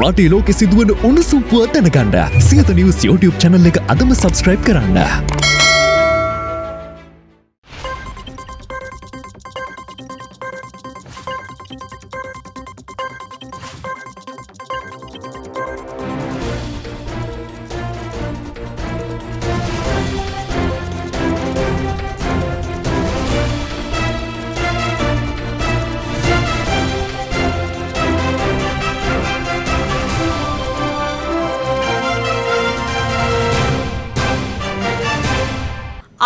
රටේ ලෝකෙ සිදුවන උණුසුම් පුවත් දැනගන්න සියත නිවස් YouTube channel එක අදම subscribe කරන්න.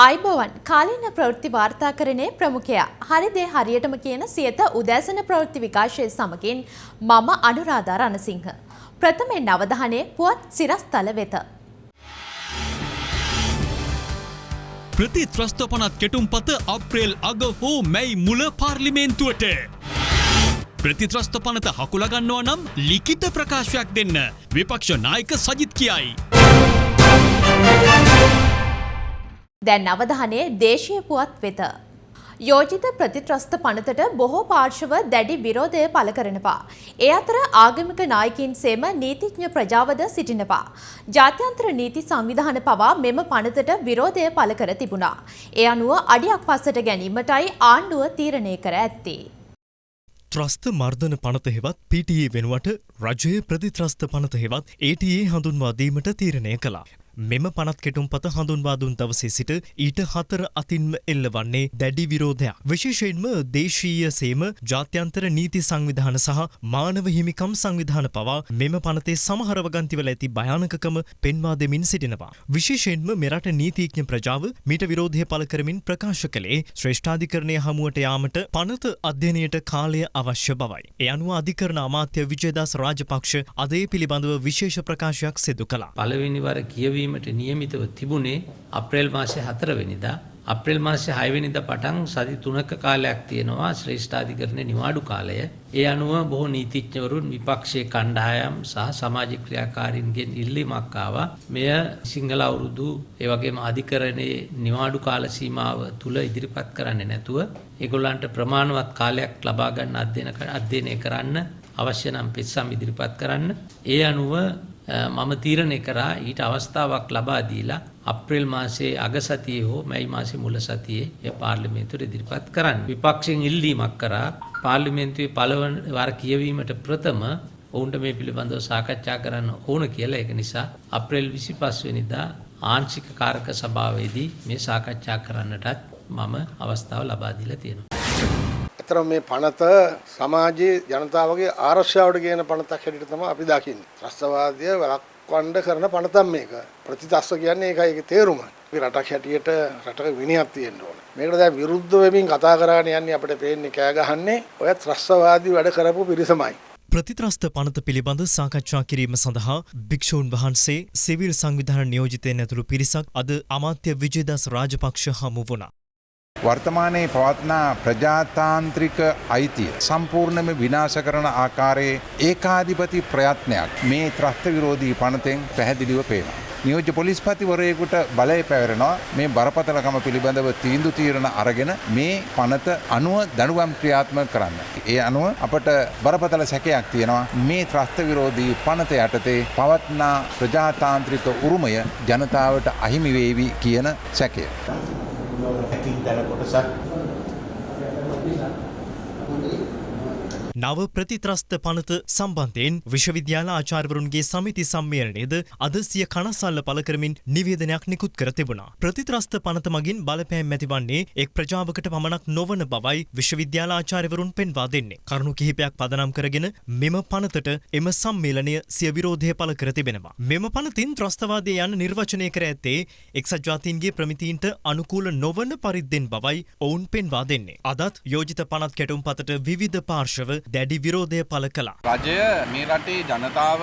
ආයිබෝවන් කාලීන ප්‍රවෘත්ති වාර්තාකරණයේ ප්‍රමුඛයා හරිදේ හරියටම කියන සියත උදෑසන ප්‍රවෘත්ති විකාශය සමගින් මම අනුරාධා රණසිංහ. ප්‍රථමයෙන් අවධානය පුවත් සිරස්තල වෙත. ප්‍රතිත්‍රස්ථපනත් කෙටුම්පත අප්‍රේල් අග හෝ මැයි මුල පාර්ලිමේන්තුවට. ප්‍රතිත්‍රස්ථ පනත හකුලගන්නවා නම් ලිකිත ප්‍රකාශයක් දෙන්න විපක්ෂ නායක සජිත් කියයි. දැන් අවධානය දේශීය පුවත් වෙත. යෝජිත ප්‍රතිත්‍රස්ත පනතට බොහෝ පාර්ශව දැඩි විරෝධය පළ කරනවා. ඒ අතර ආගමික නායකින් සේම නීතිඥ ප්‍රජාවද සිටිනවා. ජාත්‍යන්තර නීති සංවිධාන පවා මෙම පනතට විරෝධය පළ කර තිබුණා. ඒ අනුව අඩියක් පස්සට ගැනීමටයි ආණ්ඩුව තීරණය කර ඇත්තේ. ත්‍රස්ත මර්ධන පනත හෙවත් PTA වෙනුවට රජය ප්‍රතිත්‍රස්ත පනත හෙවත් ATA හඳුන්වාදීමට තීරණය කළා. මෙම පනත් කෙටුම් පත හඳුන්වා දුන් දවසේ සිට ඊට හතර අතින්ම එල්ල වන්නේ දැඩි විරෝධයක්. විශේෂයෙන්ම දේශීය සේම ජාත්‍යන්තර නීති සංවිධාන සහ මානව හිමිකම් සංවිධාන පවා මෙම පනතේ සමහර වගන්තිවල ඇති භයානකකම පෙන්වා දෙමින් සිටිනවා. විශේෂයෙන්ම මෙරට නීතිඥ ප්‍රජාව මීට විරෝධය පළ කරමින් ප්‍රකාශ කළේ ශ්‍රේෂ්ඨාධිකරණය හමුවට යාමට පනත අධ්‍යයනයට කාලය අවශ්‍ය බවයි. ඒ අනුව අධිකරණ අමාත්‍ය විජයදාස් රාජපක්ෂ අදේ පිළිබඳව විශේෂ ප්‍රකාශයක් සිදු කළා. පළවෙනි වර කියවීමට නියමිතව තිබුණේ අප්‍රේල් මාසේ හතරවෙනිදා අප්‍රේල් මාසේ හයවෙනිදා පටන් සති තුනක කාලයක් තියෙනවා ශ්‍රේෂ්ඨාධිකරණයේ නිවාඩු කාලය. ඒ අනුව බොහෝ නීතිඥවරුන් විපක්ෂයේ කණ්ඩායම් සහ සමාජ ක්‍රියාකාරීන්ගෙන් ඉල්ලීමක් ආවා. මෙය සිංහල අවුරුදු ඒ වගේම අධිකරණයේ නිවාඩු කාල සීමාව තුල ඉදිරිපත් කරන්නේ නැතුව ඒගොල්ලන්ට ප්‍රමාණවත් කාලයක් ලබා ගන්න අධ්‍යයන අධ්‍යයනය කරන්න අවශ්‍ය නම් පෙත්සම් ඉදිරිපත් කරන්න. ඒ අනුව මම තීරණය කරා ඊට අවස්ථාවක් ලබා දීලා අප්‍රේල් මාසේ අග සතියේ හෝ මැයි මාසේ මුල සතියේ ඒ පාර්ලිමේන්තුවට ඉදිරිපත් කරන්න. විපක්ෂයෙන් ඉල්ලීමක් කරා පාර්ලිමේන්තුවේ පළවන වර කියවීමට ප්‍රථම ඔවුන්ට මේ පිළිබඳව සාකච්ඡා කරන්න ඕන කියලා ඒක නිසා අප්‍රේල් 25 වෙනිදා ආංශික කාරක සභාවේදී මේ සාකච්ඡා කරන්නටත් මම අවස්ථාව ලබා දීලා තියෙනවා. ඇත්තටම මේ පනත සමාජයේ ජනතාවගේ ආරක්ෂාවට කියන පනතක් හැටියට තමයි අපි දකින්නේ. ත්‍රස්තවාදය වළක්වන්න කරන පනතක් මේක. ප්‍රතිත්‍රස්ත කියන්නේ ඒකයි ඒකේ තේරුම. අපි රටක් හැටියට රටක විනයක් තියෙන්න ඕන. මේකට දැන් විරුද්ධ වෙමින් කතා කරගෙන යන්නේ අපිට පේන්නේ කෑ ගහන්නේ ඔය ත්‍රස්තවාදී වැඩ කරපු පිරිසමයි. ප්‍රතිත්‍රස්ත පනත පිළිබඳ සාකච්ඡා කිරීම සඳහා භික්‍ෂූන් වහන්සේ සිවිල් සංවිධාන නියෝජිතයෙන් ඇතුළු පිරිසක් අද අමාත්‍ය විජයදස් රාජපක්ෂ හමු වුණා. වර්තමානයේ පවත්නා ප්‍රජාතාන්ත්‍රික අයිතිය සම්පූර්ණම විනාශ කරන ආකාරයේ ඒකාධිපති ප්‍රයත්නයක් මේ ත්‍රස්ත විරෝධී පනතෙන් පැහැදිලිව පේනවා. නියෝජ්‍ය පොලිස්පතිවරයෙකුට බලය පැවරෙනවා මේ බරපතලකම පිළිබඳව තීන්දු තීරණ අරගෙන මේ පනත අනුව දනුවම් ක්‍රියාත්මක කරන්න. ඒ අනුව අපට බරපතල සැකයක් තියෙනවා මේ ත්‍රස්ත විරෝධී පනත යටතේ පවත්නා ප්‍රජාතාන්ත්‍රික උරුමය ජනතාවට අහිමි වේවි කියන සැකය. ඇතින් දැන කොටසක් නව ප්‍රතිත්‍රස්ත පනත සම්බන්ධයෙන් විශ්වවිද්‍යාල ආචාර්වරුන්ගේ සමිති සම්මේලනයේද අද සිය කනස්සල්ල පළ කරමින් නිවේදනයක් නිකුත් කර තිබුණා. ප්‍රතිත්‍රස්ත පනත මගින් බලපෑම් ඇතිවන්නේ එක් ප්‍රජාවකට පමණක් නොවන බවයි විශ්වවිද්‍යාල ආචාර්යවරුන් පෙන්වා දෙන්නේ. කරුණු කිහිපයක් පදනම් කරගෙන මෙම පනතට එම සම්මේලනය සිය විරෝධය පළ කර තිබෙනවා. මෙම පනතින් ත්‍රස්තවාදය යන නිර්වචනය කර ඇත්තේ එක්සත් ජාතීන්ගේ ප්‍රමිතීන්ට අනුකූල නොවන පරිද්දෙන් බවයි ඔවුන් පෙන්වා දෙන්නේ. අදත් යෝජිත පනත් කැටුම් පතට විවිධ පාර්ශව දැඩි විරෝධය පළ කළා. රජය මේ රටේ ජනතාව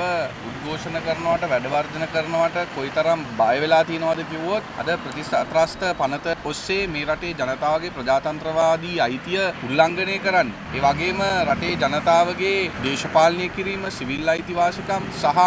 උද්ඝෝෂණ කරනවට වැඩවර්ජන කරනවට කොයිතරම් බය වෙලා තියෙනවද කිව්වොත් අද ප්‍රතිස්ත්‍රාස්ත පනත ඔස්සේ මේ රටේ ජනතාවගේ ප්‍රජාතන්ත්‍රවාදී අයිතිය උල්ලංඝනය කරන්න. ඒ වගේම රටේ ජනතාවගේ දේශපාලනය කිරීම සිවිල් අයිතිවාසිකම් සහ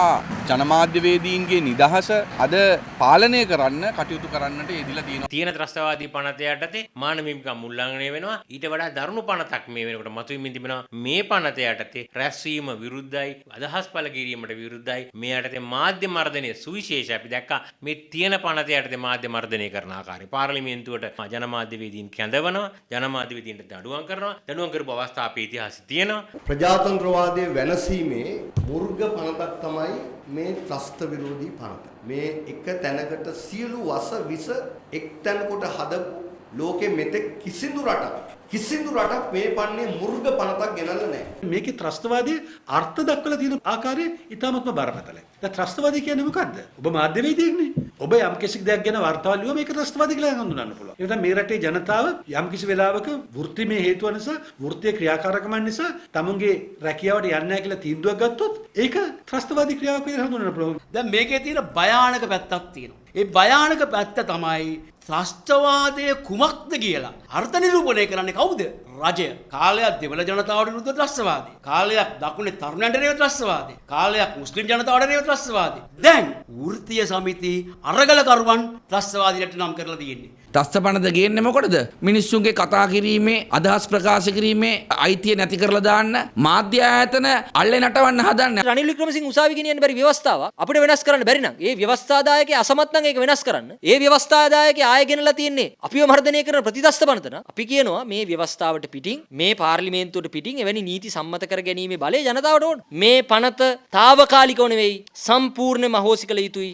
ජනමාධ්‍යවේදීන්ගේ නිදහස අද පාලනය කරන්න කටයුතු කරන්නට යෙදිලා තියෙනවා. තියෙන ත්‍රස්තවාදී පනත යටතේ මානව හිමිකම් උල්ලංඝනය වෙනවා. ඊට වඩා දරුණු පනතක් මේ වෙනකොට මතුවෙමින් තිබෙනවා. මේ පනත යටතේ රැස්වීම විරුද්ධයි. අදහස් පල කිරීමට විරුද්ධයි. මේ යටතේ මාධ්‍ය මර්ධනය සුවිශේෂ අපි දැක්කා මේ තියෙන පනත යටතේ මාධ්‍ය මර්ධනය කරන ආකාරය. පාර්ලිමේන්තුවට ජනමාධ්‍යවේදීන් කැඳවනවා ජනමාධ්‍යවේදීන්ට දඩුවම් කරනවා දඩුවම් කරපු අවස්ථා අපේ ඉතිහාසයේ තියෙනවා. ප්‍රජාතන්ත්‍රවාදය වෙනසීමේ මුර්ග පනතක් තමයි මේ ත්‍රස්ත විරෝධී පනත. මේ එක තැනකට සියලු වස විස එක් තැනකොට හදපු ලෝකෙ මෙතෙක් කිසිදු රටක් කිසිදු රටක් මේ පන්නේ මුර්ග පනතක් ගෙනල්ලා නැහැ. මේකේ ත්‍රස්තවාදී අර්ථ දක්වලා තියෙන ආකාරය ඉතාමත්ම බරපතලයි. දැන් ත්‍රස්තවාදී කියන්නේ මොකද්ද? ඔබ මාධ්‍යවේදියෙක්නේ. ඔබ යම් කිසි දෙයක් ගැන වාර්තාවල් ලියුවා මේක ත්‍රස්තවාදී කියලා හඳුනන්න පුළුවන්. ඒ නිසා මේ රටේ ජනතාව යම් කිසි වෙලාවක වෘත්තිමය හේතුව නිසා, වෘත්තීය ක්‍රියාකාරකම් නිසා තමුන්ගේ රැකියාවට යන්නේ නැහැ කියලා තීන්දුවක් ගත්තොත් ඒක ත්‍රස්තවාදී ක්‍රියාවක් විදිහට හඳුනන්න පුළුවන්. දැන් මේකේ තියෙන භයානක පැත්තක් තියෙනවා. ඒ භයානක පැත්ත තමයි ත්‍රස්තවාදය කුමක්ද කියලා අර්ථ නිරූපණය කරන්නේ කවුද? රජය. කාලයක් දෙමළ ජනතාවට විරුද්ධ ත්‍රස්තවාදී. කාලයක් දකුණේ තරුණයන්ට රේව ත්‍රස්තවාදී. කාලයක් මුස්ලිම් ජනතාවට රේව ත්‍රස්තවාදී. දැන් වෘත්තීය සමිති අරගලකරුවන් ත්‍රස්තවාදීලට නම් කරලා තියෙන්නේ. ත්‍රස්තපනද ගේන්නේ මොකටද? මිනිස්සුන්ගේ කතා කිරීමේ අදහස් ප්‍රකාශ කිරීමේ අයිතිය නැති කරලා දාන්න මාධ්‍ය ආයතන අල්ලේ නටවන්න හදන්න. රනිල් වික්‍රමසිංහ උසාවි ගෙනියන්න බැරි ව්‍යවස්ථාව අපිට වෙනස් කරන්න බැරි නම් ඒ ව්‍යවස්ථාදායකයා අසමත් නම් ඒක වෙනස් කරන්න. ඒ ව්‍යවස්ථාදායකයා ආයෙ ගෙනලා තියෙන්නේ අපිව මර්ධනය කරන ප්‍රතිදස්ත පනතන. අපි කියනවා මේ ව්‍යවස්ථාවට පිටින් මේ පාර්ලිමේන්තුවට පිටින් එවැනි නීති සම්මත කර ගැනීමේ බලය ජනතාවට ඕන. මේ පනත తాවකාලිකව නෙවෙයි සම්පූර්ණයෙන්ම අහෝසි කළ යුතුයි.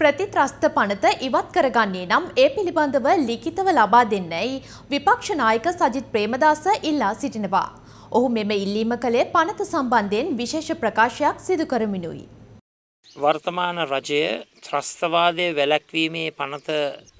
ප්‍රතිත්‍රස්ත පනත ඉවත් කරගන්නේ නම් ඒ පිළිබඳව ලිඛිතව ලබා දෙන්නයි විපක්ෂ නායක සජිත් ප්‍රේමදාස ඉල්ලා සිටිනවා. ඔහු මෙම ඉල්ලීම කළේ පනත සම්බන්ධයෙන් විශේෂ ප්‍රකාශයක් සිදු කරමිනුයි. වර්තමාන රජය ත්‍රස්තවාදය වැලැක්වීමේ පනත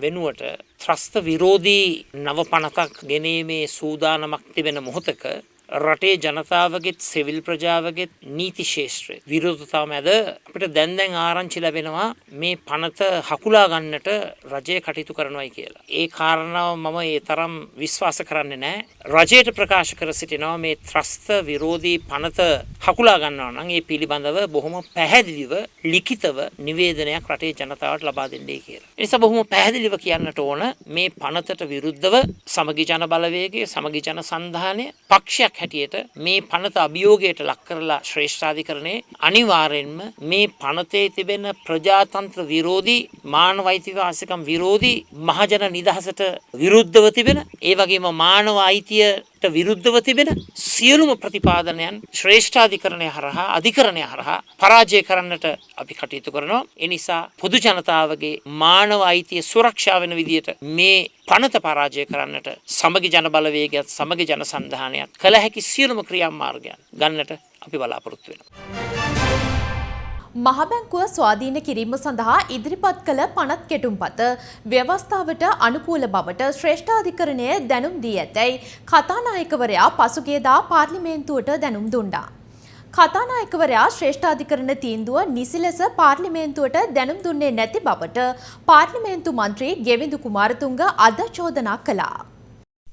වෙනුවට ත්‍රස්ත විරෝධී නව පනතක් ගෙනීමේ සූදානමක් තිබෙන මොහොතක රටේ ජනතාවගෙත් සෙවිල් ප්‍රජාවගෙත් නීති ශේෂත්‍රය විරෝධතාව මැද අපිට දැන් දැන් ආරංචි ලැබෙනවා මේ පනත හකුලා ගන්නට රජය කටයුතු කරනවයි කියලා. ඒ කාරණාව මම ඒ තරම් විශ්වාස කරන්නේ නැහැ. රජයට ප්‍රකාශ කර සිටිනවා මේ ත්‍රස්ත විරෝධී පනත හකුලා ගන්නවා නම් ඒ පිළිබඳව බොහොම පැහැදිලිව ලිඛිතව නිවේදනයක් රටේ ජනතාවට ලබා දෙන්නේ කියලා. ඒ නිසා බොහොම පැහැදිලිව කියන්නට ඕන මේ පනතට විරුද්ධව සමගි ජන බලවේගයේ සමගි ජන සන්ධානය පක්ෂයක් හැටියට මේ පනත අභියෝගයට ලක් කරලා ශ්‍රේෂ්ඨාධිකරණයේ අනිවාර්යෙන්ම මේ පනතේ තිබෙන ප්‍රජාතන්ත්‍ර විරෝධී මානව අයිතිවාසිකම් විරෝධී මහජන නිදහසට විරුද්ධව තිබෙන ඒ වගේම මානව අයිතියට විරුද්ධව තිබෙන සියලුම ප්‍රතිපාදනයන් ශ්‍රේෂ්ඨාධිකරණය හරහා අධිකරණය හරහා පරාජය කරන්නට අපි කටයුතු කරනවා. ඒ නිසා පොදු ජනතාවගේ මානව අයිතිය සුරක්ෂා වෙන විදියට මේ පනත පරාජය කරන්නට සමගි ජන බලවේගයත් සමගි ජන සන්ධානයත් කළ හැකි සියලුම ක්‍රියාමාර්ගයන් ගන්නට අපි බලාපොරොත්තු වෙනවා. මහබැංකුව ස්වාධීන කිරීම සඳහා ඉදිරිපත් කළ පනත් කෙටුම්පත ව්‍යවස්ථාවට අනුකූල බවට ශ්‍රේෂ්ඨාධිකරණය දැනුම් දී ඇතැයි කතානායකවරයා පසුගියදා පාර්ලිමේන්තුවට දැනුම් දුන්නා. කතානායකවරයා ශ්‍රේෂ්ඨාධිකරණ තීන්දුව නිසි ලෙස පාර්ලිමේන්තුවට දැනුම් දුන්නේ නැති බවට පාර්ලිමේන්තු මන්ත්‍රී ගෙවිඳු කුමාරතුංග අද චෝදනා කළා.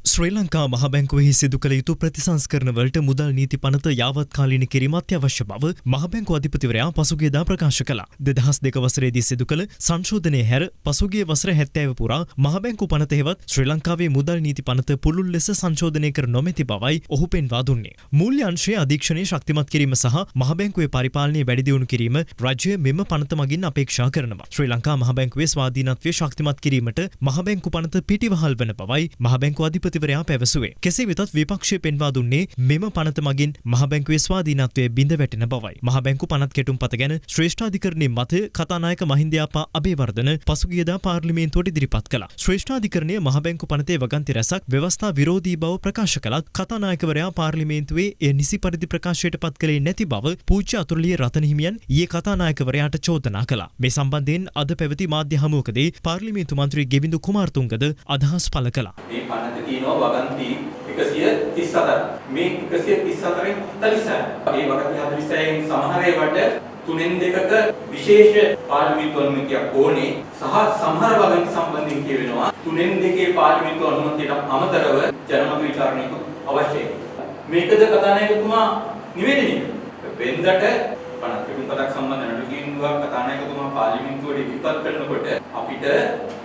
ශ්‍රී ලංකා මහබැංකුවෙහි සිදු කළ යුතු ප්‍රතිසංස්කරණවලට මුදල් නීති පනත යාවත්කාලීන කිරීම අත්‍යවශ්‍ය බව මහබැංකු අධිපතිවරයා පසුගියදා ප්‍රකාශ කළා. දෙදහස් දෙක වසරේදී සිදු කළ සංශෝධනය හැර පසුගිය වසර හැත්තෑව පුරා මහබැංකු පනත හෙවත් ශ්‍රී ලංකාවේ මුදල් නීති පනත පුළුල් ලෙස සංශෝධනය කර නොමැති බවයි ඔහු පෙන්වා දුන්නේ. මූල්‍ය අංශයේ අධීක්ෂණය ශක්තිමත් කිරීම සහ මහබැංකුවේ පරිපාලනය වැඩිදියුණු කිරීම රජය මෙම පනත මගින් අපේක්ෂා කරනවා. ශ්‍රී ලංකා මහබැංකුවේ ස්වාධීනත්වය ශක්තිමත් කිරීමට මහබැංකු පනත පිටිවහල් වන බවයි මහබැංකු අධිපති අමාත්‍යවරයා පැවසුවේ. කෙසේ වෙතත් විපක්ෂය පෙන්වා දුන්නේ මෙම පනත මගින් මහබැංකුවේ ස්වාධීනත්වය බිඳ වැටෙන බවයි. මහබැංකු පනත් කෙටුම් පත ගැන ශ්‍රේෂ්ඨාධිකරණයේ මතය කතානායක මහින්දයාපා අබේවර්ධන පසුගියදා පාර්ලිමේන්තුවට ඉදිරිපත් කළා. ශ්‍රේෂ්ඨාධිකරණය මහබැංකු පනතේ වගන්ති රැසක් ව්‍යවස්ථා විරෝධී බව ප්‍රකාශ කළත් කතානායකවරයා පාර්ලිමේන්තුවේ එය නිසි පරිදි ප්‍රකාශයට පත් කළේ නැති බව පූජ්‍ය අතුරුලිය රතන හිමියන් ඊයේ කතානායකවරයාට චෝදනා කළා. මේ සම්බන්ධයෙන් අද පැවති මාධ්‍ය හමුවකදී පාර්ලිමේන්තු මන්ත්‍රී ගෙවිඳු කුමාරතුංගද අදහස් පළ කළා. මේ පනත තියෙනවා වගන්ති 134. මේ 134න් 46. ඒ වගන්ති 46න් සමහර ඒවාට තුනෙන් දෙකක විශේෂ පාර්ලිමේන්තු අනුමැතියක් ඕනේ සහ සමහර වගන්ති සම්බන්ධයෙන් කියවෙනවා තුනෙන් දෙකේ පාර්ලිමේන්තු අනුමැතියට අමතරව ජනමත විචාරණයක අවශ්‍යයි. මේකද කතානායකතුමා නිවේදනය වෙන්දට පනත් පෙටුම් පතක් සම්බන්ධ නඩු කීන්දුවක් කතානායකතුමා පාර්ලිමේන්තුවට ඉදිරිපත් කරනකොට අපිට අපිට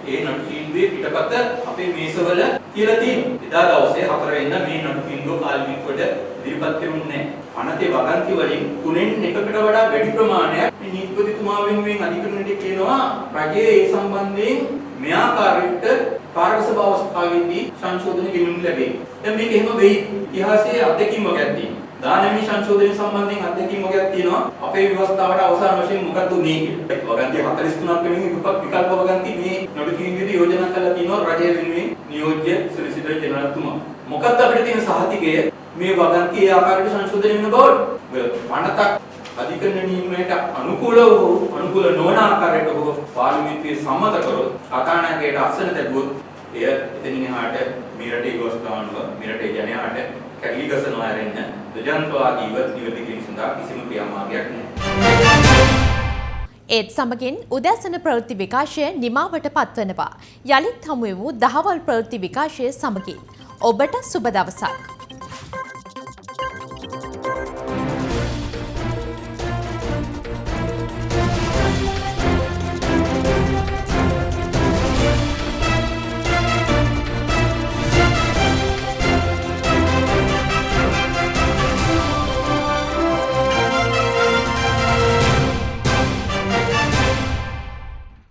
ඒ නඩු තීන්දුවේ පිටපත අපේ මේසවල තියලා තියෙනවා. එදා දවසේ 4 වෙනිදා මේ නඩු තීන්දුව පාර්ලිමේන්තුවට ඉදිරිපත් කෙරුන්නේ නැහැ. පනතේ වගන්ති වලින් තුනෙන් එකකට වඩා වැඩි ප්‍රමාණයක් මේ නීතිපතිතුමා වෙනුවෙන් අධිකරණයට කියනවා රජයේ ඒ සම්බන්ධයෙන් මේ ආකාරයට කාර්ය සභාව අවස්ථාවේදී සංශෝධන ගෙනුම් ලැබේ. දැන් මේක එහෙම වෙයි. ඉතිහාසයේ අත්දැකීම් වගේක් තියෙනවා. දානමී සංශෝධනය සම්බන්ධයෙන් අත්දැකීම් වගේක් තියෙනවා. අපේ ව්‍යවස්ථාවට අවසාන වශයෙන් මොකක්ද උනේ කියලා. වගන්ති 43ක් වෙනුවෙන් විකල්ප වගන්ති මේ නඩු තීන්දුවේදී යෝජනා කරලා තියෙනවා රජය වෙනුවෙන් නියෝජ්‍ය සොලිසිටර් ජෙනරල්තුමා. මොකක්ද අපිට තියෙන සහතිකය මේ වගන්ති ඒ ආකාරයට සංශෝධනය වෙන බවට. පනතක් අධිකරණ නියමයට අනුකූලව හෝ අනුකූල නොවන ආකාරයට හෝ පාර්ලිමේන්තුවේ සම්මත කරොත් කතානායකයට අසන දැබුවොත් එය එතනින් එහාට මේ රටේ ගොස්තාවන්ව මේ රටේ ජනයාට කැඩලි ගසනවා ඇරෙන්න දෙජන්තවාදීව නිවැරදි කිරීම සඳහා කිසිම ක්‍රියාමාර්ගයක් නැහැ. ඒත් සමගින් උදැසන ප්‍රවෘත්ති විකාශය නිමාවට පත්වනවා. යළිත් හමුවෙමු දහවල් ප්‍රවෘත්ති විකාශය සමගින්. ඔබට සුබ දවසක්.